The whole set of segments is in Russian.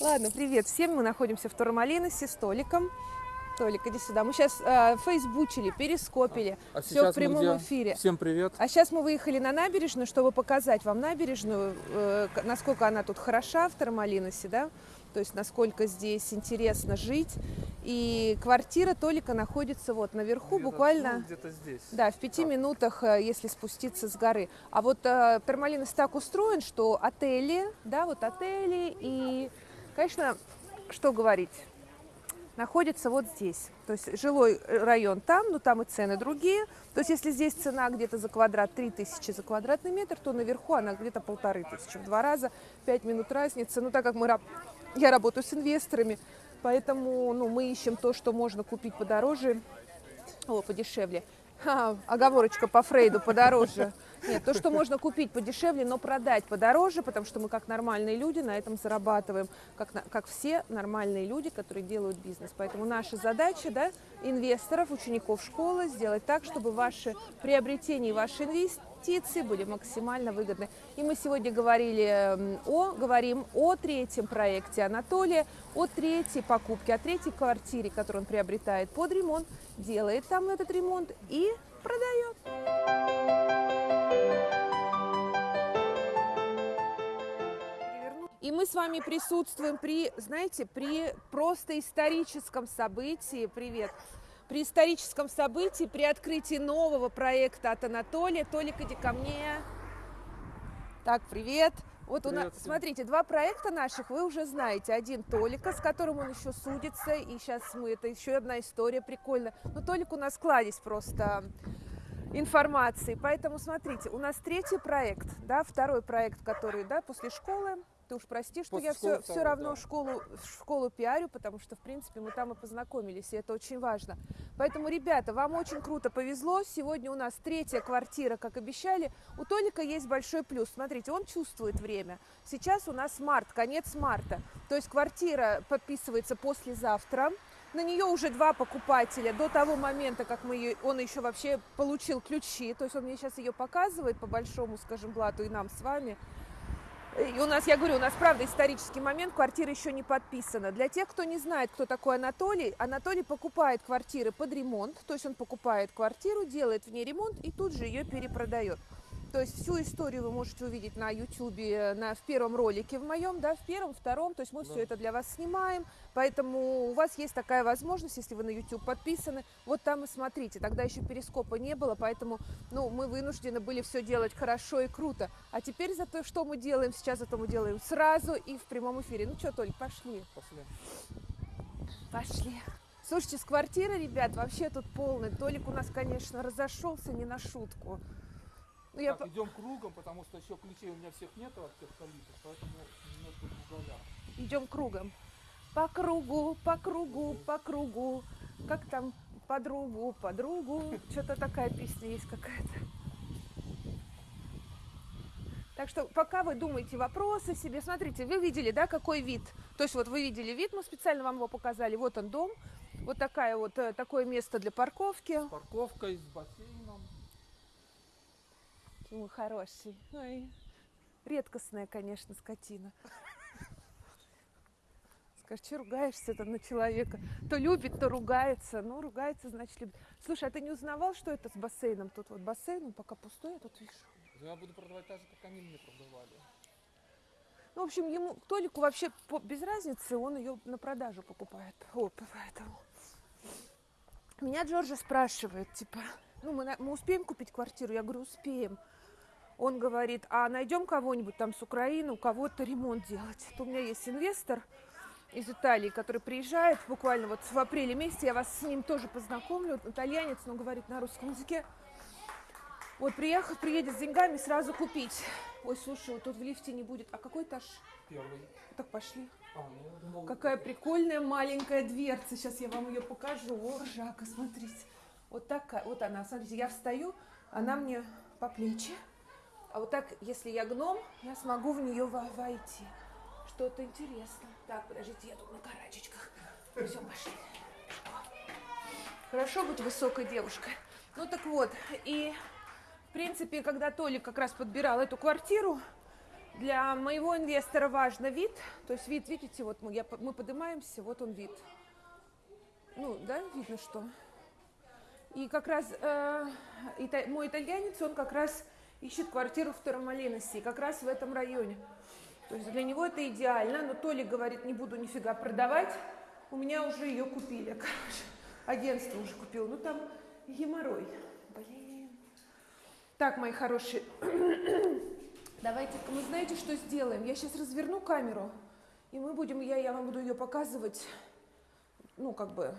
Ладно, привет всем. Мы находимся в Турмалиносе с Толиком. Толик, иди сюда. Мы сейчас э, фейсбучили, перископили. А Все сейчас в прямом где? эфире. Всем привет. А сейчас мы выехали на набережную, чтобы показать вам набережную, э, насколько она тут хороша в Тормалиносе, да? То есть насколько здесь интересно жить. И квартира Толика находится вот наверху, Где-то, буквально... ну, где-то здесь. Да, в пяти Так. минутах, э, если спуститься с горы. А вот э, Тормалинос так устроен, что отели, да, вот отели и, конечно, что говорить, находится вот здесь. То есть жилой район там, но там и цены другие. То есть если здесь цена где-то за квадрат 3000 за квадратный метр, то наверху она где-то полторы тысячи. В два раза, пять минут разницы. Ну так как мы, я работаю с инвесторами, поэтому ну, мы ищем то, что можно купить подороже, о, подешевле. Ха, оговорочка по Фрейду подороже. Нет, то, что можно купить подешевле, но продать подороже, потому что мы как нормальные люди на этом зарабатываем, как, как все нормальные люди, которые делают бизнес. Поэтому наша задача, да, инвесторов, учеников школы, сделать так, чтобы ваши приобретения и ваши инвестиции были максимально выгодны. И мы сегодня говорили м, о, говорим о третьем проекте Анатолия, о третьей покупке, о третьей квартире, которую он приобретает под ремонт, делает там этот ремонт и продает. И мы с вами присутствуем при, знаете, при просто историческом событии. Привет. При историческом событии, при открытии нового проекта от Анатолия. Толик, иди ко мне. Так, привет. Вот у нас, смотрите, два проекта наших вы уже знаете. Один Толика, с которым он еще судится, и сейчас мы, это еще одна история прикольная. Но Толик у нас кладезь просто информации. Поэтому смотрите, у нас третий проект, да, второй проект, который, да, после школы. Ты уж прости, что После я все, все равно да. школу, школу пиарю, потому что, в принципе, мы там и познакомились, и это очень важно. Поэтому, ребята, вам очень круто повезло. Сегодня у нас третья квартира, как обещали. У Толика есть большой плюс. Смотрите, он чувствует время. Сейчас у нас март, конец марта. То есть квартира подписывается послезавтра. На нее уже два покупателя до того момента, как мы ее, он еще вообще получил ключи. То есть он мне сейчас ее показывает по большому, скажем, блату и нам с вами. И у нас, я говорю, у нас правда исторический момент, квартира еще не подписана. Для тех, кто не знает, кто такой Анатолий, Анатолий покупает квартиры под ремонт, то есть он покупает квартиру, делает в ней ремонт и тут же ее перепродает. То есть всю историю вы можете увидеть на YouTube, на, в первом ролике в моем, да, в первом, втором, то есть мы все это для вас снимаем, поэтому у вас есть такая возможность, если вы на YouTube подписаны, вот там и смотрите, тогда еще перископа не было, поэтому, ну, мы вынуждены были все делать хорошо и круто, а теперь за то, что мы делаем сейчас, это мы делаем сразу и в прямом эфире. Ну что, Толь, пошли. Пошли. Пошли. Слушайте, с квартиры, ребят, вообще тут полный. Толик у нас, конечно, разошелся не на шутку. Ну, я Так, идем кругом, потому что еще ключей у меня всех нету от всех столицев, поэтому немножко круговя. идем кругом. По кругу, по кругу, по кругу. Как там подругу, подругу. Что-то такая песня есть какая-то. Так что пока вы думаете вопросы себе, смотрите, вы видели, да, какой вид? То есть вот вы видели вид, мы специально вам его показали. Вот он дом, вот такая вот э, такое место для парковки. С парковкой, с бассейном. Вы хороший. Ой, редкостная, конечно, скотина. Скажешь, что ругаешься там на человека? То любит, то ругается. Ну, ругается, значит, любит. Слушай, а ты не узнавал, что это с бассейном? Тут вот бассейн, он пока пустой, я тут вижу. Я буду продавать так же, как они мне продавали. Ну, в общем, ему, Толику вообще по- без разницы, он ее на продажу покупает. О, поэтому. Меня Джорджа спрашивает, типа, ну, мы, мы успеем купить квартиру? Я говорю, успеем. Он говорит, а найдем кого-нибудь там с Украины, у кого-то ремонт делать. То у меня есть инвестор из Италии, который приезжает буквально вот в апреле месяце, я вас с ним тоже познакомлю, Вот итальянец, но говорит на русском языке. Вот приехал, приедет с деньгами, сразу купить. Ой, слушай, вот тут в лифте не будет. А какой этаж? Первый. Так пошли. А, ну, думал, Какая прикольная маленькая дверца. Сейчас я вам ее покажу. О, ржака, смотрите. Вот такая, вот она. Смотрите, я встаю, она мне по плечи. А вот так, если я гном, я смогу в нее во- войти. Что-то интересное. Так, подождите, я тут на карачечках. Все, пошли. Хорошо быть высокой девушкой. Ну так вот, и в принципе, когда Толик как раз подбирал эту квартиру, Для моего инвестора важно вид. То есть вид, видите, вот мы, я, мы поднимаемся, вот он вид. Ну, да, видно что. И как раз э, ита- мой итальянец, он как раз ищет квартиру в Тормалиносе, как раз в этом районе. То есть для него это идеально, но Толи говорит, не буду нифига продавать, у меня уже ее купили, короче, агентство уже купило, ну там геморрой, блин. Так, мои хорошие, давайте, мы знаете, что сделаем? Я сейчас разверну камеру, и мы будем, я, я вам буду ее показывать, ну, как бы,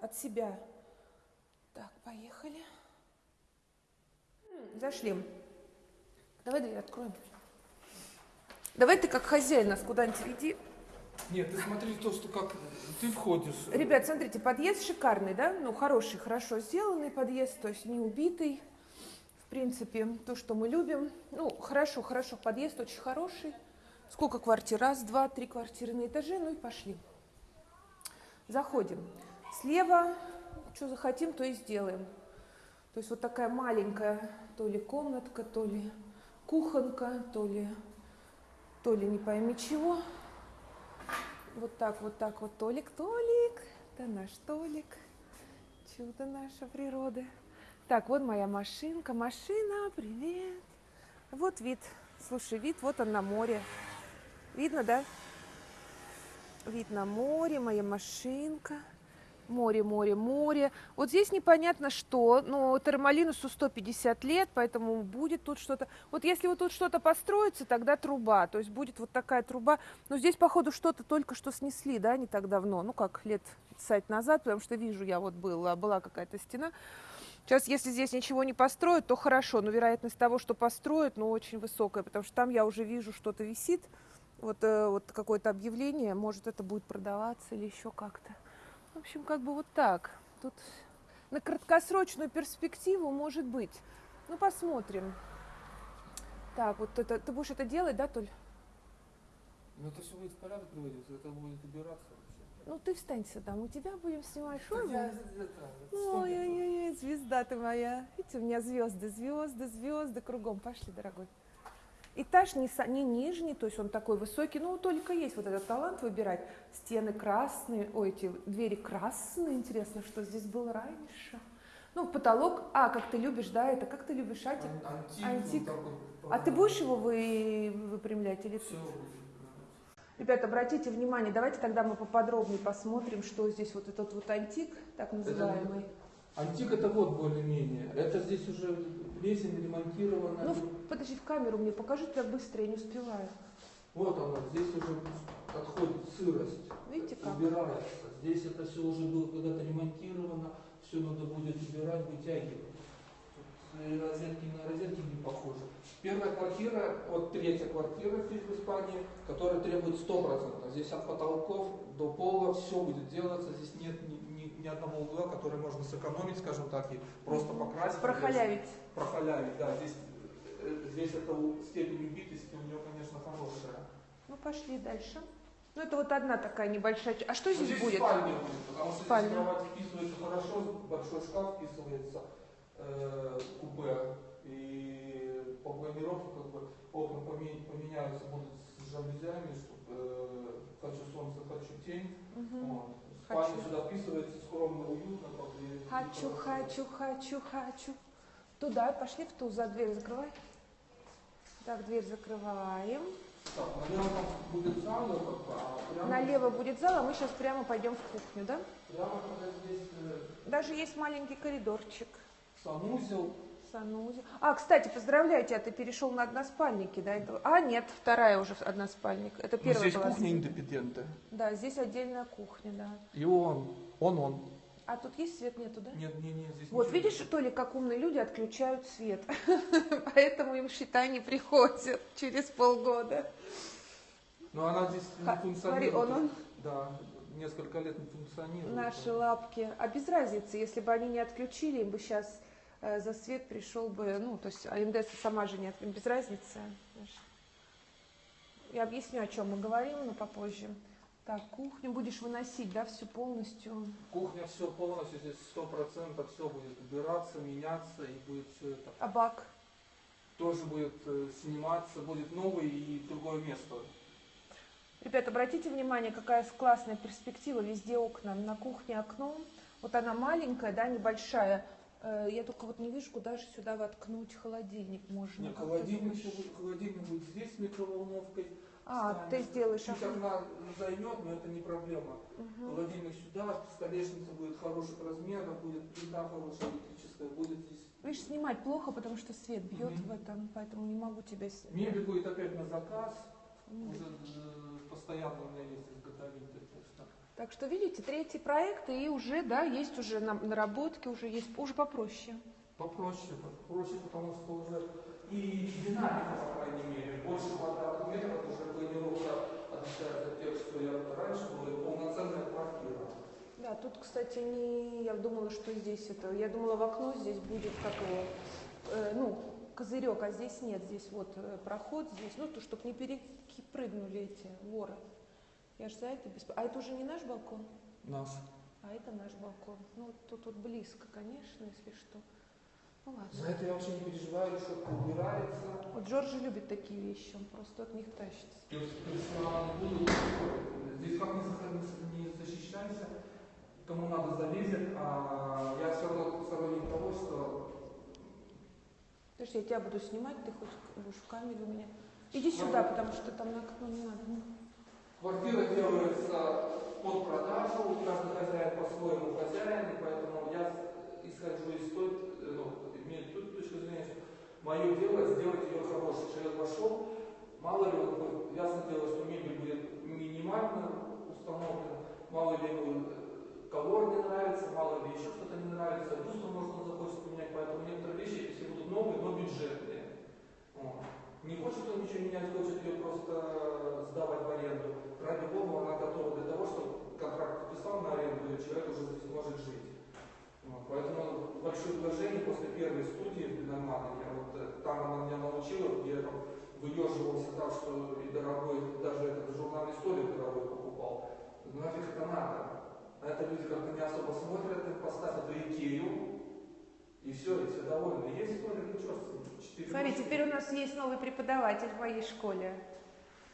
от себя. Так, поехали. М, Зашли. Давай дверь откроем. Давай ты как хозяин нас куда-нибудь веди. Нет, ты смотри то, что как ты входишь. Ребят, смотрите, подъезд шикарный, да? Ну, хороший, хорошо сделанный подъезд, то есть не убитый. В принципе, то, что мы любим. Ну, хорошо, хорошо, подъезд очень хороший. Сколько квартир? Раз, два, три квартиры на этаже, ну и пошли. Заходим. Слева, что захотим, то и сделаем. То есть вот такая маленькая, то ли комнатка, то ли кухонка, то ли, то ли не пойми чего. Вот так, вот так вот, Толик, Толик, это наш Толик, чудо наша природа. Так, вот моя машинка, машина, привет. Вот вид, слушай, вид, вот он на море. Видно, да? Вид на море, моя машинка. Море, море, море. Вот здесь непонятно что, но Термалинусу 150 лет, поэтому будет тут что-то. Вот если вот тут что-то построится, тогда труба, то есть будет вот такая труба. Но здесь, походу, что-то только что снесли, да, не так давно, ну как лет 50 назад, потому что вижу я вот была, была какая-то стена. Сейчас, если здесь ничего не построят, то хорошо, но вероятность того, что построят, ну, очень высокая, потому что там я уже вижу, что-то висит, вот, э, вот какое-то объявление, может, это будет продаваться или еще как-то. В общем, как бы вот так. Тут на краткосрочную перспективу может быть. Ну, посмотрим. Так, вот это, ты будешь это делать, да, Толь? Ну это все будет в порядок приводиться, это будет убираться вообще. Ну, ты встань сюда, мы тебя будем снимать. Ты Ой-ой-ой, звезда ты моя. Видите, у меня звезды, звезды, звезды кругом. Пошли, дорогой. Этаж не, не нижний, то есть он такой высокий, но только есть вот этот талант выбирать. Стены красные, ой, эти двери красные, интересно, что здесь было раньше. Ну, потолок, а, как ты любишь, да, это как ты любишь, Атик? Ан- Антик. Антик. вот такой, А ты будешь его вы, выпрямлять или Все Ребята, обратите внимание, давайте тогда мы поподробнее посмотрим, что здесь вот этот вот антик, так называемый. Антик это вот более-менее. Это здесь уже плесень ремонтирована. Ну, подожди, в камеру мне покажи, так быстро, я не успеваю. Вот она, здесь уже отходит сырость. Видите как? Убирается. Здесь это все уже было когда-то ремонтировано, все надо будет убирать, вытягивать. Тут розетки на розетки не похожи. Первая квартира, вот третья квартира здесь в Испании, которая требует 100%. Здесь от потолков до пола все будет делаться, здесь нет ни, ни- одного угла, который можно сэкономить, скажем так, и просто покрасить. Прохалявить. Прохалявить, да. Здесь, э, здесь эта степень убитости у нее, конечно, хорошая. Ну, пошли дальше. Ну, это вот одна такая небольшая... А что Ну, здесь будет? спальня будет, потому что Спальня. здесь кровать вписывается хорошо, большой шкаф вписывается, э, купе, и по планировке как бы окна поме- поменяются будут с жалюзями, чтобы э, хочу солнце, хочу тень. Мгм. Вот. Хочу. сюда вписывается скромно, уютно. и- Хочу, хочу, хочу, хочу. Туда, пошли в ту, за дверь закрывай. Так, дверь закрываем. Так, налево будет зал, а прямо, Налево будет зал, а мы сейчас прямо пойдем в кухню, да? прямо когда здесь э, Даже есть маленький коридорчик. санузел, Санузел. А, кстати, поздравляю тебя, ты перешел на односпальники до этого. А, нет, вторая уже односпальник. Это Ну, первая здесь была. кухня индепендента. Да, здесь отдельная кухня, да. И он, он, он. А тут есть свет, нету, да? Нет, нет, нет, здесь Вот видишь, Толя, как умные люди отключают свет. Поэтому им считай не приходят через полгода. Но она здесь не функционирует. смотри, он, он. Да, несколько лет не функционирует. Наши лапки. А без разницы, если бы они не отключили, им бы сейчас за свет пришел бы, ну, то есть АМДС сама же не отключила, без разницы. Я объясню, о чем мы говорим, но попозже. Так, кухню будешь выносить, да, всю полностью. Кухня все полностью, здесь сто процентов все будет убираться, меняться и будет все это. А бак? тоже будет э, сниматься, будет новый и другое место. Ребят, обратите внимание, какая классная перспектива, везде окна. На кухне окно, вот она маленькая, да, небольшая. Э, Я только вот не вижу, куда же сюда воткнуть холодильник можно. Нет, холодильник, еще будет- холодильник будет здесь с микроволновкой. А, станет. ты сделаешь Чуть окна займет, но это не проблема. Мгм. Холодильник сюда, столешница будет хороших размеров, будет плита хорошая электрическая, будет здесь. Видишь, снимать плохо, потому что свет бьет Мгм. в этом, поэтому не могу тебя снять. Мебель будет опять на заказ, М. уже э, постоянно у меня есть изготовитель. Так что. Видите, третий проект и уже, да, есть уже на- наработки, уже есть, уже попроще. Попроще, попроще, потому что уже и динамика, по крайней мере, больше квадратных метров, уже планировка отличается от тех, что я раньше было, и полноценная квартира. Да, тут, кстати, не, я думала, что здесь это, я думала, в окно здесь будет как его, э, ну, козырек, а здесь нет, здесь вот э, проход здесь, ну, то, чтобы не перепрыгнули эти воры. Я же за это бесп... А это уже не наш балкон, Наш. а это наш балкон. Ну, тут вот близко, конечно, если что. Ну, ладно. За это я вообще не переживаю, что убирается. Вот Джорджи любит такие вещи, он просто от них тащится. Не будут. Здесь как не, защищайся, кому надо залезет, а я все равно сторонник того, что Подожди, я тебя буду снимать, ты хоть будешь в камере у меня. Иди сюда, потому что там на окно не надо. Квартира делается под продажу, каждый хозяин по-своему хозяин, поэтому я исхожу из той, э, ну, имею ту точку зрения, что мое дело сделать ее хорошей. Человек вошел, мало ли, вот, ну, ясно дело, что мебель будет минимально установлена, мало ли ему э, колор не нравится, мало ли еще что-то не нравится, люстру можно захочет поменять, поэтому некоторые вещи, если будут новые, но бюджетные. Вот. Не хочет он ничего менять, хочет ее просто сдавать в аренду. Ради бога, она готова для того, чтобы контракт подписал на аренду, и человек уже здесь может жить. Вот. Поэтому большое вложение после первой студии в Биномане, я вот, э, там она меня научила, где я там выеживался так, что и дорогой, даже этот журнальный столик дорогой покупал. Ну нафиг это надо? А это люди как-то не особо смотрят, им поставят эту Икею, и все, и все довольны. Есть столик, ничего, четыре Смотри, ножки. теперь у нас есть новый преподаватель в моей школе.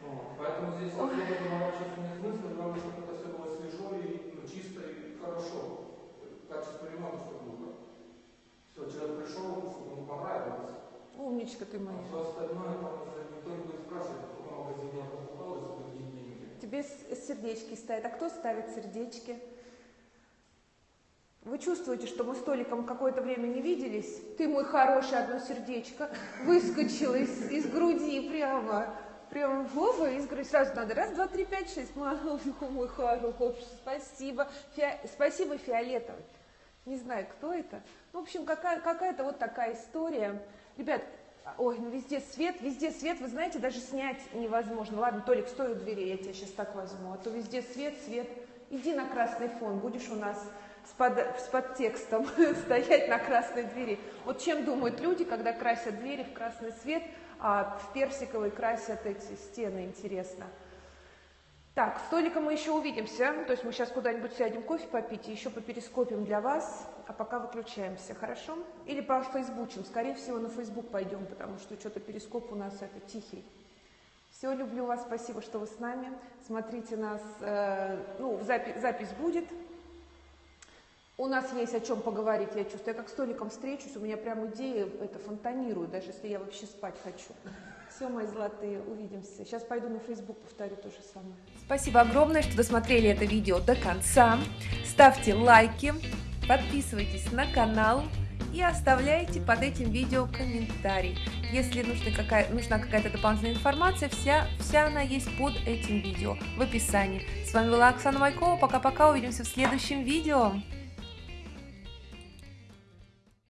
Вот. Поэтому здесь особо заморачиваться нет смысла, главное, чтобы это все было свежо и ну, чисто и хорошо. Качество ремонта, чтобы было. Все, человек пришел, чтобы ему понравилось. Умничка ты А моя. все остальное там будет спрашивать, сколько магазин я покупал и за какие деньги. Тебе сердечки ставят. А кто ставит сердечки? Вы чувствуете, что мы с Толиком какое-то время не виделись? Ты, мой хороший, одно сердечко выскочило из, из груди прямо. Прямо Вова из груди. Сразу надо. Раз, два, три, пять, шесть. Мой, мой хороший, спасибо. Фиа- Спасибо, фиолетовый. Не знаю, кто это. Ну, в общем, какая, какая-то вот такая история. Ребят, ой, ну везде свет, везде свет, вы знаете, даже снять невозможно. Ладно, Толик, стой у двери, я тебя сейчас так возьму. А то везде свет, свет. Иди на красный фон, будешь у нас с, под, с подтекстом стоять на красной двери. Вот чем думают люди, когда красят двери в красный свет, а в персиковый красят эти стены, интересно. Так, с Толиком мы еще увидимся. То есть мы сейчас куда-нибудь сядем кофе попить и еще поперископим для вас. А пока выключаемся, хорошо? Или по фейсбучим. Скорее всего, на фейсбук пойдем, потому что что-то перископ у нас это тихий. Все, люблю вас, спасибо, что вы с нами. Смотрите нас, э, ну, запись, запись будет. У нас есть о чем поговорить, я чувствую. Я как с Толиком встречусь, у меня прям идеи это фонтанируют, даже если я вообще спать хочу. Все, мои золотые, увидимся. Сейчас пойду на Facebook, повторю то же самое. Спасибо огромное, что досмотрели это видео до конца. Ставьте лайки, подписывайтесь на канал и оставляйте под этим видео комментарий. Если нужна, какая, нужна какая-то дополнительная информация, вся, вся она есть под этим видео в описании. С вами была Оксана Майкова. Пока-пока, увидимся в следующем видео.